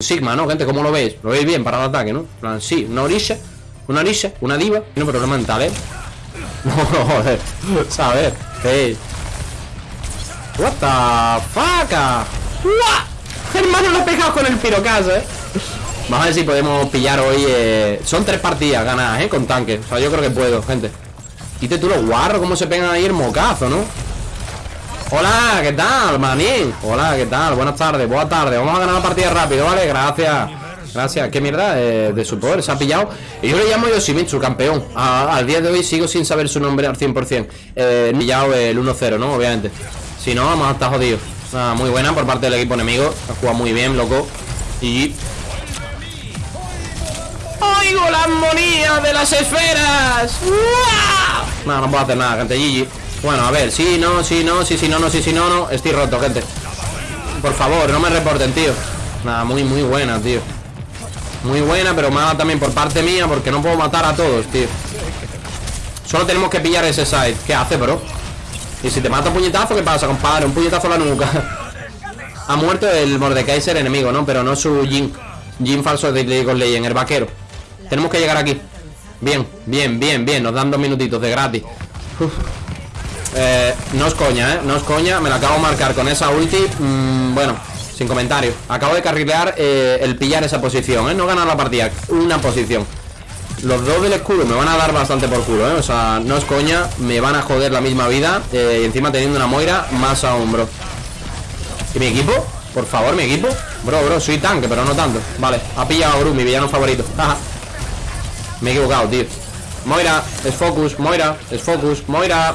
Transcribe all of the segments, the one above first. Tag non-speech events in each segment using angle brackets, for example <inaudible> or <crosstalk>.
Sigma, ¿no, gente? ¿Cómo lo veis? ¿Lo veis bien para el ataque, no? Plan, sí, una orilla Una orilla, una diva No problema mental, ¿eh? No, joder ¿Sabes? Hey What the fuck? Hermano, lo he pegado con el pirocas, ¿eh? Vamos a ver si podemos pillar hoy eh... Son tres partidas ganadas, ¿eh? Con tanque O sea, yo creo que puedo, gente Quite tú los guarros Cómo se pegan ahí el mocazo, ¿no? Hola, ¿qué tal, manín? Hola, ¿qué tal? Buenas tardes, buenas tardes Vamos a ganar la partida rápido, ¿vale? Gracias. Gracias, qué mierda eh, de su poder, se ha pillado. Y yo le llamo Yoshimitsu, campeón. Al día de hoy sigo sin saber su nombre al 100% eh, pillado el 1-0, ¿no? Obviamente. Si no, vamos a estar jodidos. Muy buena por parte del equipo enemigo. Ha jugado muy bien, loco. Y... ¡Oigo la armonía de las esferas! No, no puedo hacer nada, gente, GG bueno, a ver, sí, no, sí, no, sí, sí, no, no, sí, sí, no, no Estoy roto, gente. Por favor, no me reporten, tío. Nada, muy, muy buena, tío. Muy buena, pero mala también por parte mía Porque no puedo matar a todos, tío. Solo tenemos que pillar ese side. ¿Qué hace, bro? Y si te mata un puñetazo, ¿qué pasa, compadre? Un puñetazo a la nuca. <laughs> Ha muerto el Mordekaiser enemigo, ¿no? Pero no su Jin Jin falso de League of Legends, el vaquero. Tenemos que llegar aquí. Bien, bien, bien, bien. Nos dan dos minutitos de gratis. Uf. Eh, no es coña, ¿eh? No es coña, me la acabo de marcar con esa ulti. Mm, Bueno, sin comentario. Acabo de carrilear eh, el pillar esa posición, ¿eh? No ganar la partida, una posición. Los dos del escudo me van a dar bastante por culo, ¿eh? O sea, no es coña, me van a joder la misma vida eh, Y encima teniendo una Moira más aún, bro ¿Y mi equipo? Por favor, mi equipo. Bro, bro, soy tanque, pero no tanto. Vale, ha pillado a Gru, mi villano favorito. <laughs> Me he equivocado, tío. Moira, es focus, Moira, es focus, Moira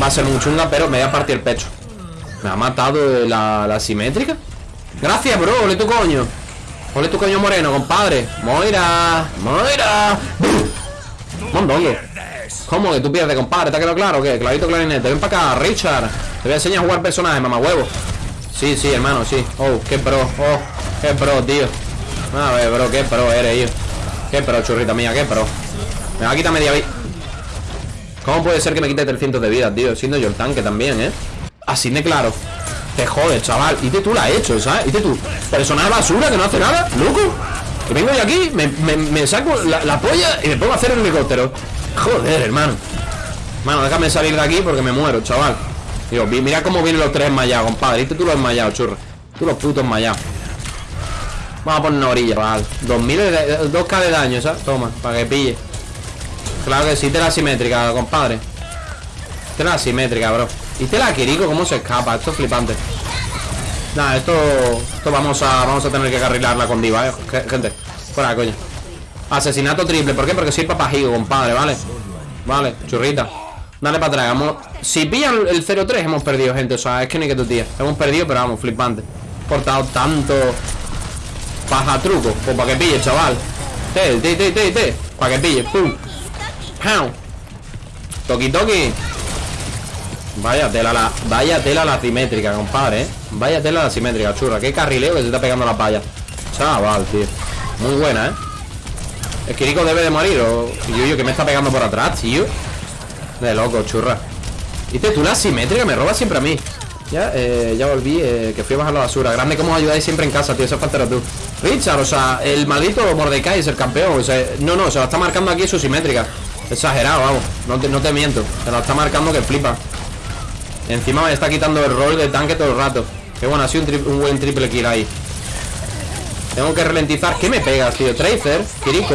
Va a ser muy chunga, pero me voy a partir el pecho. Me ha matado la, la simétrica. Gracias, bro, ole tu coño. Ole tu coño moreno, compadre. Moira, Moira. Mondongo. ¿Cómo que tú pierdes, compadre? ¿Te ha quedado claro qué? Clavito clarinete. Ven para acá, Richard. Te voy a enseñar a jugar personajes, mamá huevo. Sí, sí, hermano, sí. Oh, qué pro, oh, qué pro, tío. A ver, bro, qué pro eres, tío. Qué pro, churrita mía, qué pro. Me va a quitar media vida ¿Cómo puede ser que me quite 300 de vida, tío? Siendo yo el tanque también, ¿eh? Así de claro. Te jodes, chaval. Y tú la has hecho, ¿sabes? Y tú. Personal basura que no hace nada Loco. Que vengo yo aquí Me, me, saco la, polla Y me pongo a hacer el helicóptero. Joder, hermano. Mano, déjame salir de aquí porque me muero, chaval. Digo, mira cómo vienen los tres enmayados, compadre. ¿Viste tú los enmayados, churro? Tú los putos enmayados. Vamos a poner una orilla, chaval. 2000 de, 2k de daño, ¿sabes? Toma, para que pille Claro que sí, tela simétrica, compadre. Tela simétrica, bro. Y tela Kiriko, ¿cómo se escapa? Esto es flipante. Nada, esto Esto vamos a vamos a tener que carrilarla con diva, eh Gente, fuera coño. Asesinato triple, ¿por qué? Porque soy papajigo, compadre, ¿vale? Vale, churrita. Dale para atrás, vamos. Si pillan el 0-3 hemos perdido, gente O sea, es que ni que tu tía Hemos perdido, pero vamos, flipante. Portado tanto Paja truco Pues para que pille, chaval. Te, te, te, te, te. Para que pille, pum Toki toki. Vaya tela la Vaya tela la simétrica, compadre, ¿eh? Vaya tela la simétrica, churra Qué carrileo que se está pegando la palla. Chaval, tío. Muy buena, ¿eh? El Kiriko debe de morir O yo, que me está pegando por atrás, tío. De loco, churra. Viste, tú la simétrica me roba siempre a mí. Ya, eh, ya volví eh, Que fui a bajar la basura. Grande como ayudáis siempre en casa, tío. Eso falta tú. Richard, o sea, el maldito Mordecai es el campeón o sea, No, no, se lo está marcando aquí su simétrica Exagerado, vamos. No te, no te miento. Se lo está marcando que flipa. Encima me está quitando el rol de tanque todo el rato. Qué bueno, ha sido un, buen triple kill ahí. Tengo que ralentizar. ¿Qué me pegas, tío? Tracer, Kiriko.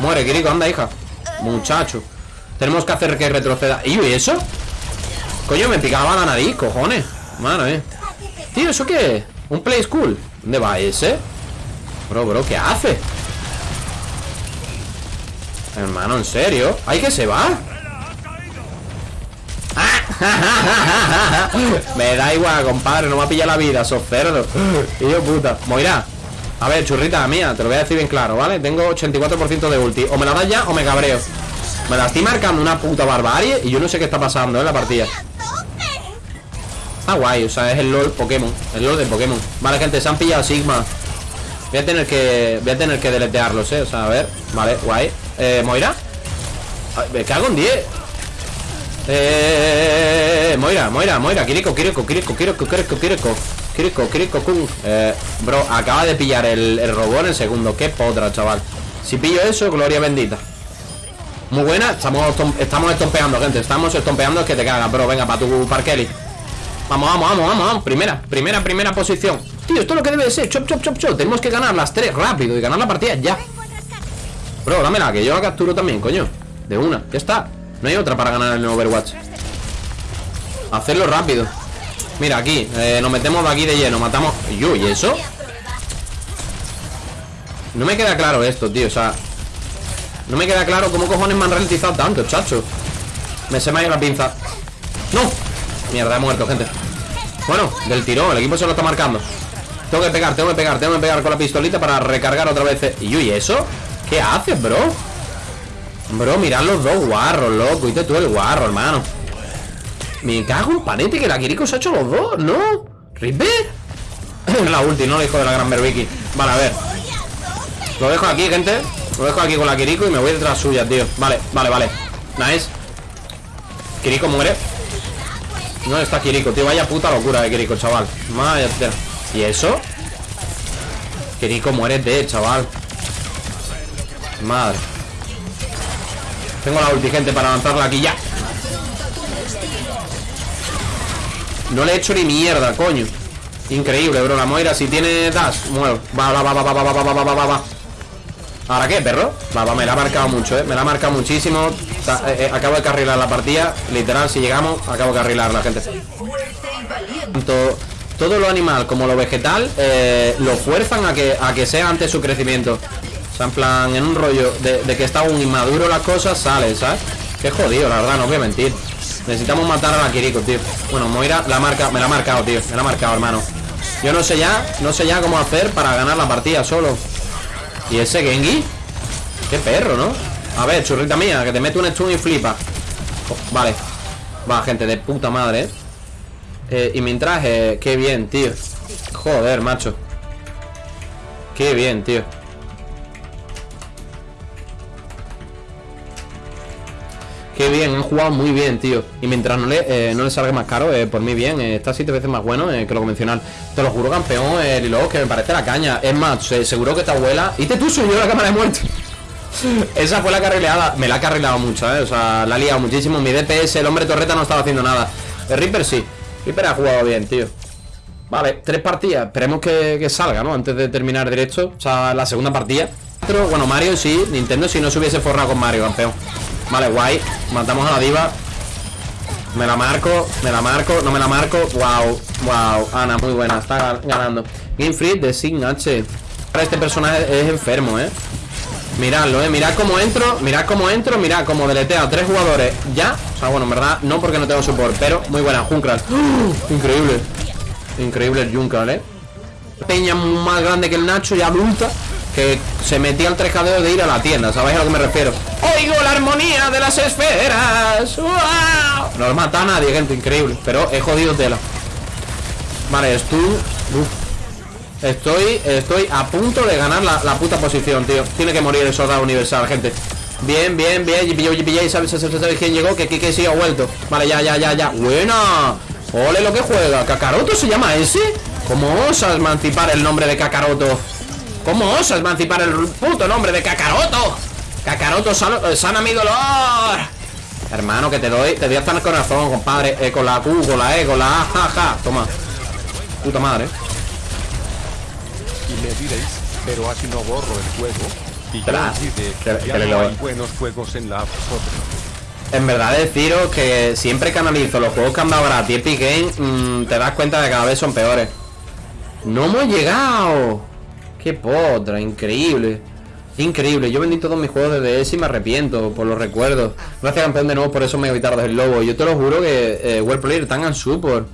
Muere, Kiriko, anda, hija. Muchacho. Tenemos que hacer que retroceda. ¿Y eso? Coño, me picaba la nariz, cojones. Mano, eh. Tío, ¿eso qué ¿Un play school? ¿Dónde va ese? Bro, bro, ¿qué hace? Hermano, ¿en serio? ¿Ay, que se va? <laughs> Me da igual, compadre No me ha pillado la vida, sos cerdo. Hijo puta. Moira A ver, churrita mía, te lo voy a decir bien claro, ¿vale? Tengo 84% de ulti. O me la das ya o me cabreo. Me la estoy marcando una puta barbarie Y yo no sé qué está pasando en la partida. Está guay, o sea, es el LOL Pokémon El LOL de Pokémon. Vale, gente, se han pillado Sigma Voy a tener que... Voy a tener que deletearlos, eh O sea, a ver Vale, guay. Eh, ¿Moira? me cago en 10 eh, Moira, Moira, Moira, Kiriko, Kiriko, Kiriko, Kiriko, Kiriko, Kiriko Kiriko, Kiriko, Kung eh, Bro, acaba de pillar el, el robot en segundo. Qué potra, chaval. Si pillo eso, gloria bendita. Muy buena, estamos, estamos estompeando, gente Estamos estompeando, es que te cagas, bro. Venga, para tu parkeli Vamos, vamos, vamos, vamos, vamos. Primera, primera, primera posición Tío, esto es lo que debe de ser. Chop, chop, chop, chop. Tenemos que ganar las tres rápido Y ganar la partida ya. Bro, dámela, que yo la capturo también, coño. De una, ya está. No hay otra para ganar el Overwatch. Hacerlo rápido. Mira, aquí, eh, nos metemos de aquí de lleno. Matamos... ¿Y eso? No me queda claro esto, tío, o sea No me queda claro cómo cojones me han ralentizado tanto, chacho. Me se me ha ido la pinza. ¡No! Mierda, he muerto, gente. Bueno, del tirón, el equipo se lo está marcando Tengo que pegar, tengo que pegar, tengo que pegar con la pistolita Para recargar otra vez. ¿Y ¿y eso? ¿Qué haces, bro? Bro, mirad los dos guarros, loco. Y tú el guarro, hermano. Me cago en panete que la Kiriko se ha hecho los dos, ¿no? ¿Ripper? <clears throat> la ulti, ¿no? El hijo de la gran Berbiki Vale, a ver. Lo dejo aquí, gente. Lo dejo aquí con la Kiriko y me voy detrás suya, tío. Vale, vale, vale. Nice. Kiriko muere. No está Kiriko, tío. Vaya puta locura de Kiriko, chaval. Vaya ¿Y eso? Kiriko muere de, chaval Madre Tengo la ulti, gente, para lanzarla aquí ya No le he hecho ni mierda, coño Increíble, bro, la Moira si tiene dash Muevo, va, va, va, va, va, va, va, va, va, va, ¿Ahora qué, perro? Va, va, me la ha marcado mucho, eh Me la ha marcado muchísimo eh, eh, Acabo de carrilar la partida Literal, si llegamos, acabo de carrilar la gente Tanto todo lo animal como lo vegetal eh, Lo fuerzan a que, a que sea antes su crecimiento O sea, en plan, en un rollo de, que está un inmaduro las cosas Sale, ¿sabes? Qué jodido, la verdad, no voy a mentir Necesitamos matar a la Kiriko, tío Bueno, Moira la marca, me la ha marcado, tío Me la ha marcado, hermano Yo no sé ya, no sé ya cómo hacer para ganar la partida solo ¿Y ese Gengi? Qué perro, ¿no? A ver, churrita mía, que te mete un stun y flipa oh, Vale Va, gente, de puta madre, ¿eh? Eh y mientras, eh, qué bien, tío. Joder, macho. Qué bien, tío. Qué bien, han jugado muy bien, tío. Y mientras no le, eh, no le salga más caro, eh, por mí bien Está siete veces más bueno que lo convencional. Te lo juro, campeón, eh, Lilo, que me parece la caña. Es más, seguro que esta abuela Y te tú soy yo la cámara de muerte. <laughs> Esa fue la carrileada, me la ha carrilado mucho, eh O sea, la ha liado muchísimo. Mi DPS, el hombre torreta no estaba haciendo nada. El Reaper sí, Reaper ha jugado bien, tío. Vale, tres partidas. Esperemos que, que salga, ¿no? Antes de terminar directo. O sea, la segunda partida. Bueno, Mario sí, Nintendo si no se hubiese forrado con Mario, campeón. Vale, guay. Matamos a la diva. Me la marco, me la marco, no me la marco. Wow, wow, Ana, muy buena. Está ganando. Game Free de Sign H. Este personaje es enfermo, eh Miradlo, eh, mirad cómo entro Mirad cómo entro, mirad cómo deletea tres jugadores. Ya, o sea, bueno, en verdad No porque no tengo support, pero muy buena. Junkral. ¡Uh! Increíble. Increíble el Junkral, eh. Peña más grande que el Nacho y adulta que se metía el trescadeo de ir a la tienda, ¿sabéis a lo que me refiero? ¡Oigo la armonía de las esferas! ¡Wow! No mata a nadie, gente, increíble Pero he jodido tela. Vale, estoy... Estoy, estoy a punto de ganar la, puta posición, tío Tiene que morir el soldado universal, gente Bien, bien, bien Y ¿sabes, sabes, quién llegó? Que Kike sí ha vuelto Vale, ya, ya, ya, ya ¡Buena! ¡Ole lo que juega! ¿Kakaroto se llama ese? ¿Cómo osas emancipar el nombre de Kakaroto? ¿Cómo osas emancipar el puto nombre de Kakaroto? Kakaroto, eh, sana mi dolor Hermano, que te doy Te doy hasta el corazón, compadre eh, Con la Q, con la E, con la A, jaja Toma Puta madre me diréis Pero así no borro el juego. Y yo que, no hay buenos juegos en la App. En verdad deciros que siempre que analizo los juegos que han dado gratis Epic Game mm, Te das cuenta de que cada vez son peores. ¡No hemos llegado! ¡Qué potra! Increíble. Increíble, yo vendí todos mis juegos de DS y me arrepiento por los recuerdos. Gracias campeón de nuevo por eso me tarde el lobo. Yo te lo juro que eh, Player tan en support